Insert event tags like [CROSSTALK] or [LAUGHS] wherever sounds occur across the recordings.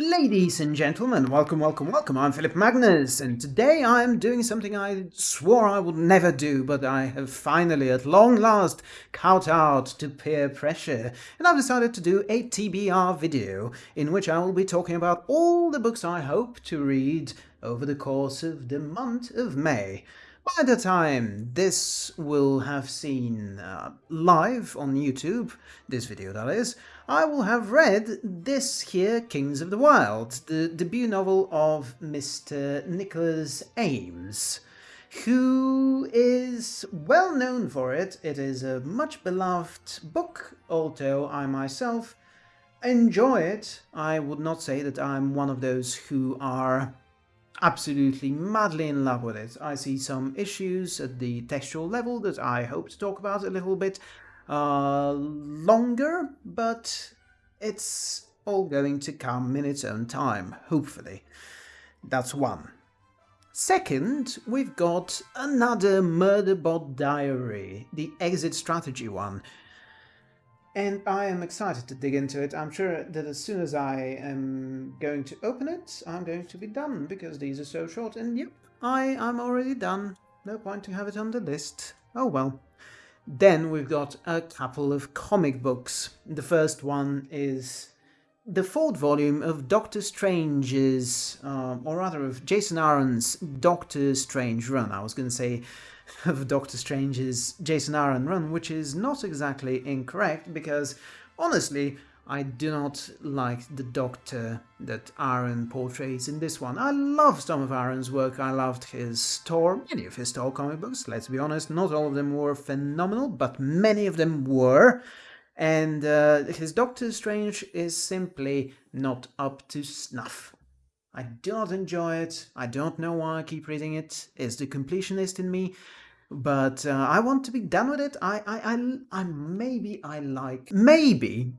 Ladies and gentlemen, welcome, welcome, welcome. I'm Philip Magnus, and today I'm doing something I swore I would never do, but I have finally, at long last, kowtowed to peer pressure, and I've decided to do a TBR video, in which I will be talking about all the books I hope to read over the course of the month of May. By the time this will have seen uh, live on YouTube, this video that is, I will have read this here Kings of the Wild, the debut novel of Mr. Nicholas Eames, who is well known for it. It is a much beloved book, although I myself enjoy it. I would not say that I'm one of those who are absolutely madly in love with it. I see some issues at the textual level that I hope to talk about a little bit uh, longer, but it's all going to come in its own time, hopefully. That's one. Second, we've got another Murderbot Diary, the exit strategy one, and I am excited to dig into it. I'm sure that as soon as I am going to open it, I'm going to be done, because these are so short. And yep, I am already done. No point to have it on the list. Oh well. Then we've got a couple of comic books. The first one is the fourth volume of Doctor Strange's, uh, or rather of Jason Aaron's Doctor Strange run. I was going to say [LAUGHS] of Doctor Strange's Jason Aaron run, which is not exactly incorrect because honestly, I do not like the Doctor that Aaron portrays in this one. I love some of Aaron's work, I loved his Thor, many of his Thor comic books, let's be honest, not all of them were phenomenal, but many of them were. And uh, his Doctor Strange is simply not up to snuff. I do not enjoy it, I don't know why I keep reading it, it's the completionist in me, but uh, I want to be done with it. I, I, I, I, maybe I like, maybe,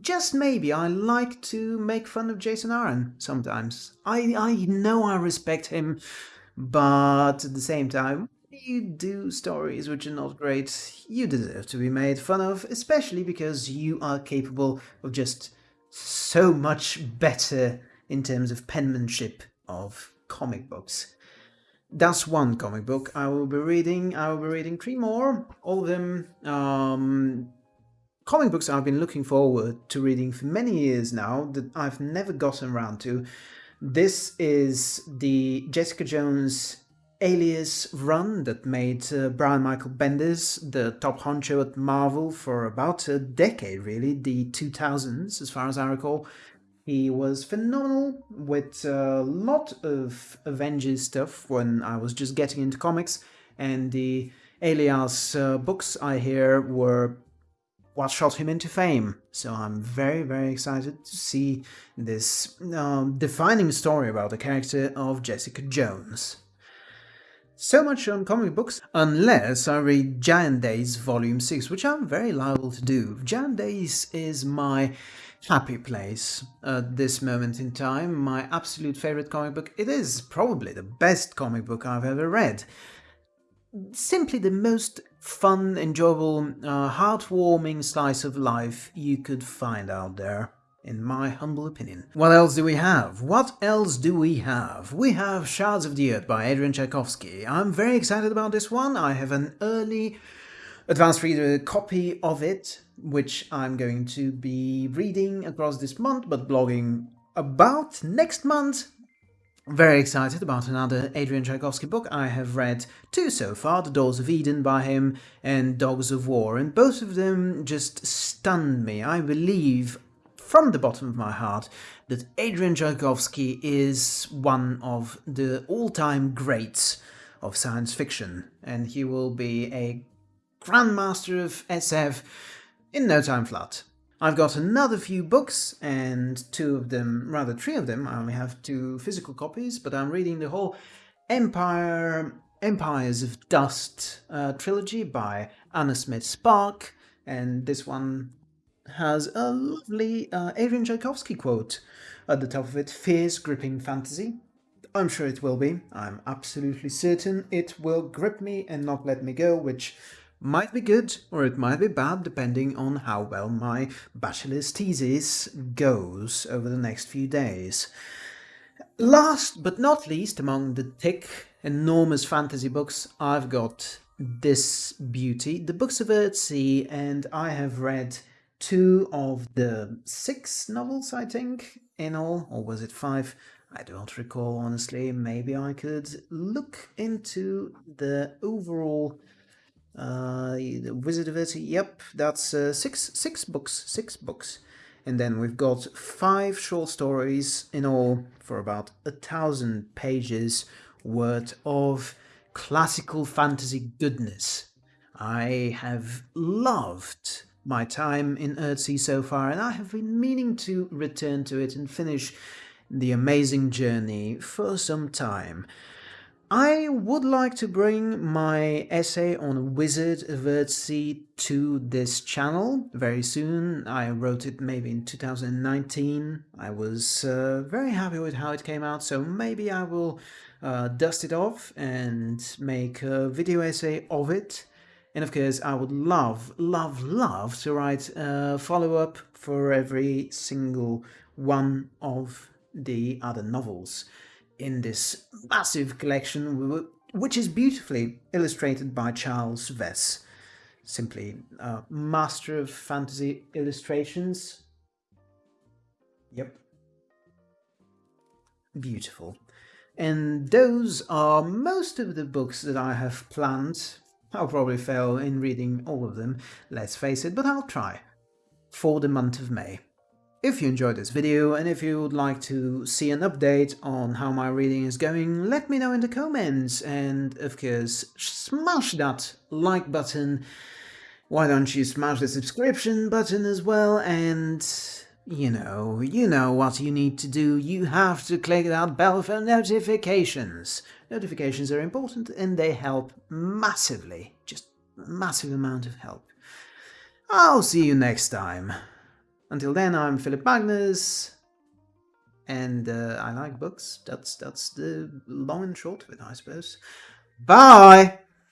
just maybe I like to make fun of Jason Aaron sometimes. I, I know I respect him, but at the same time, you do stories which are not great, you deserve to be made fun of, especially because you are capable of just so much better in terms of penmanship of comic books. That's one comic book I will be reading. I will be reading three more, all of them um, comic books I've been looking forward to reading for many years now that I've never gotten around to. This is the Jessica Jones alias run that made uh, Brian Michael Bendis the top honcho at Marvel for about a decade really, the 2000s as far as I recall. He was phenomenal with a lot of Avengers stuff when I was just getting into comics, and the Alias uh, books I hear were what shot him into fame. So I'm very, very excited to see this um, defining story about the character of Jessica Jones. So much on comic books, unless I read Giant Days Volume 6, which I'm very liable to do. Giant Days is my happy place at this moment in time, my absolute favorite comic book. It is probably the best comic book I've ever read. Simply the most fun, enjoyable, uh, heartwarming slice of life you could find out there in my humble opinion. What else do we have? What else do we have? We have Shards of the Earth by Adrian Tchaikovsky. I'm very excited about this one. I have an early advanced reader copy of it, which I'm going to be reading across this month, but blogging about next month. Very excited about another Adrian Tchaikovsky book. I have read two so far, The Doors of Eden by him and Dogs of War, and both of them just stunned me. I believe from the bottom of my heart that Adrian Tchaikovsky is one of the all-time greats of science fiction, and he will be a Grandmaster of SF in no time flat. I've got another few books, and two of them, rather three of them, I only have two physical copies, but I'm reading the whole Empire, Empires of Dust uh, trilogy by Anna Smith Spark, and this one has a lovely uh, Adrian Tchaikovsky quote at the top of it, fierce gripping fantasy. I'm sure it will be, I'm absolutely certain it will grip me and not let me go, which might be good or it might be bad depending on how well my bachelor's thesis goes over the next few days. Last but not least among the thick, enormous fantasy books I've got this beauty, the Books of Earthsea, and I have read two of the six novels, I think, in all, or was it five? I don't recall, honestly. Maybe I could look into the overall uh, the Wizard of Earthsea. Yep, that's uh, six six books, six books. And then we've got five short stories in all for about a thousand pages worth of classical fantasy goodness. I have loved my time in Earthsea so far and I have been meaning to return to it and finish the amazing journey for some time. I would like to bring my essay on Wizard Earthsea to this channel very soon. I wrote it maybe in 2019. I was uh, very happy with how it came out, so maybe I will uh, dust it off and make a video essay of it. And of course, I would love, love, love to write a follow-up for every single one of the other novels in this massive collection, which is beautifully illustrated by Charles Vess. Simply a master of fantasy illustrations. Yep. Beautiful. And those are most of the books that I have planned. I'll probably fail in reading all of them, let's face it, but I'll try. For the month of May. If you enjoyed this video and if you would like to see an update on how my reading is going, let me know in the comments and of course smash that like button. Why don't you smash the subscription button as well and you know, you know what you need to do. You have to click that bell for notifications. Notifications are important and they help massively, just massive amount of help. I'll see you next time. Until then, I'm Philip Magnus, and uh, I like books. That's that's the long and short of it, I suppose. Bye!